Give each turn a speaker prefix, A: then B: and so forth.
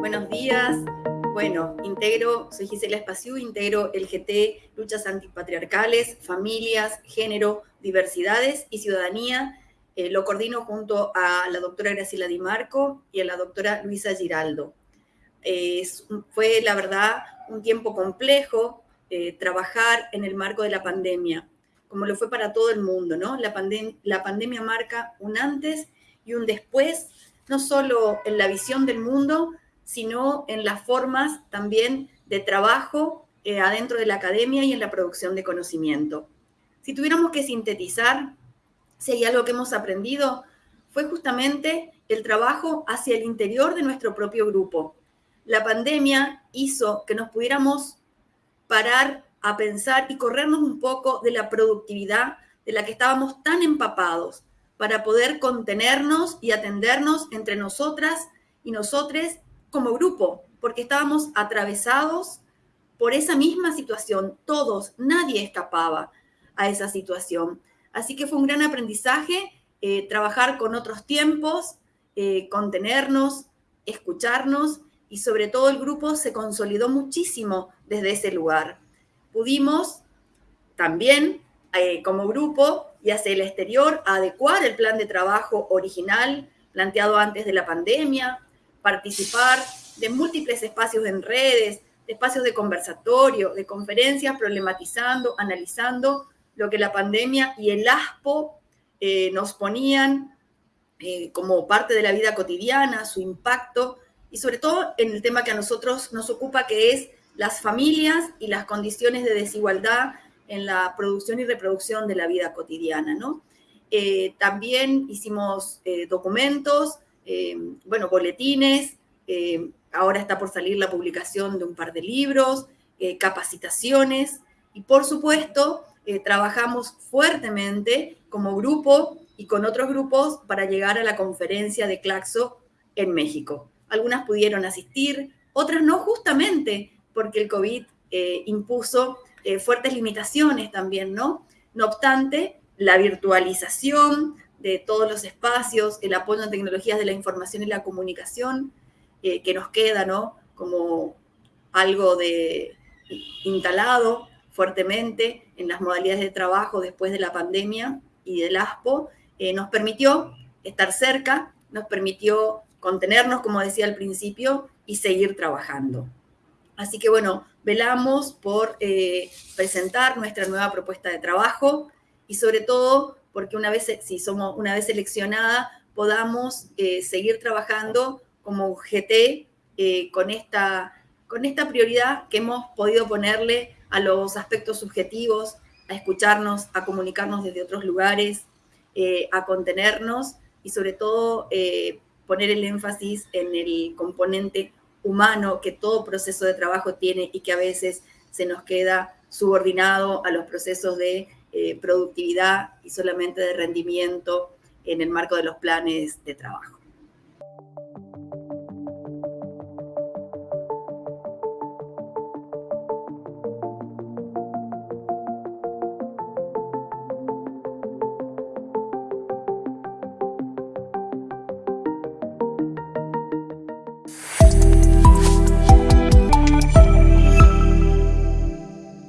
A: Buenos días. Bueno, integro, soy Gisela Espaciú, integro el GT Luchas Antipatriarcales, Familias, Género, Diversidades y Ciudadanía. Eh, lo coordino junto a la doctora Graciela Di Marco y a la doctora Luisa Giraldo. Fue, la verdad, un tiempo complejo eh, trabajar en el marco de la pandemia, como lo fue para todo el mundo, ¿no? La, la pandemia marca un antes y un después, no solo en la visión del mundo, sino en las formas también de trabajo eh, adentro de la academia y en la producción de conocimiento. Si tuviéramos que sintetizar, si hay algo que hemos aprendido, fue justamente el trabajo hacia el interior de nuestro propio grupo. La pandemia hizo que nos pudiéramos parar a pensar y corrernos un poco de la productividad de la que estábamos tan empapados para poder contenernos y atendernos entre nosotras y nosotres como grupo, porque estábamos atravesados por esa misma situación, todos, nadie escapaba a esa situación. Así que fue un gran aprendizaje eh, trabajar con otros tiempos, eh, contenernos, escucharnos y sobre todo el grupo se consolidó muchísimo desde ese lugar. Pudimos también eh, como grupo y hacia el exterior adecuar el plan de trabajo original planteado antes de la pandemia, participar de múltiples espacios en redes, de espacios de conversatorio, de conferencias, problematizando, analizando lo que la pandemia y el ASPO eh, nos ponían eh, como parte de la vida cotidiana, su impacto, y sobre todo en el tema que a nosotros nos ocupa, que es las familias y las condiciones de desigualdad en la producción y reproducción de la vida cotidiana, ¿no? Eh, también hicimos documentos, eh, bueno, boletines, eh, ahora está por salir la publicación de un par de libros, eh, capacitaciones y por supuesto trabajamos fuertemente como grupo y con otros grupos para llegar a la conferencia de Claxo en México. Algunas pudieron asistir, otras no justamente porque el COVID impuso fuertes limitaciones también, ¿no? No obstante, la virtualización, de todos los espacios, el apoyo en tecnologías de la información y la comunicación, eh, que nos queda, ¿no? Como algo de instalado fuertemente en las modalidades de trabajo después de la pandemia y del ASPO, eh, nos permitió estar cerca, nos permitió contenernos, como decía al principio, y seguir trabajando. Así que bueno, velamos por eh, presentar nuestra nueva propuesta de trabajo y sobre todo porque una vez, si somos una vez seleccionada, podamos eh, seguir trabajando como GT eh, con, esta, con esta prioridad que hemos podido ponerle a los aspectos subjetivos, a escucharnos, a comunicarnos desde otros lugares, a contenernos y sobre todo poner el énfasis en el componente humano que todo proceso de trabajo tiene y que a veces se nos queda subordinado a los procesos de eh, productividad y solamente de rendimiento en el marco de los planes de trabajo.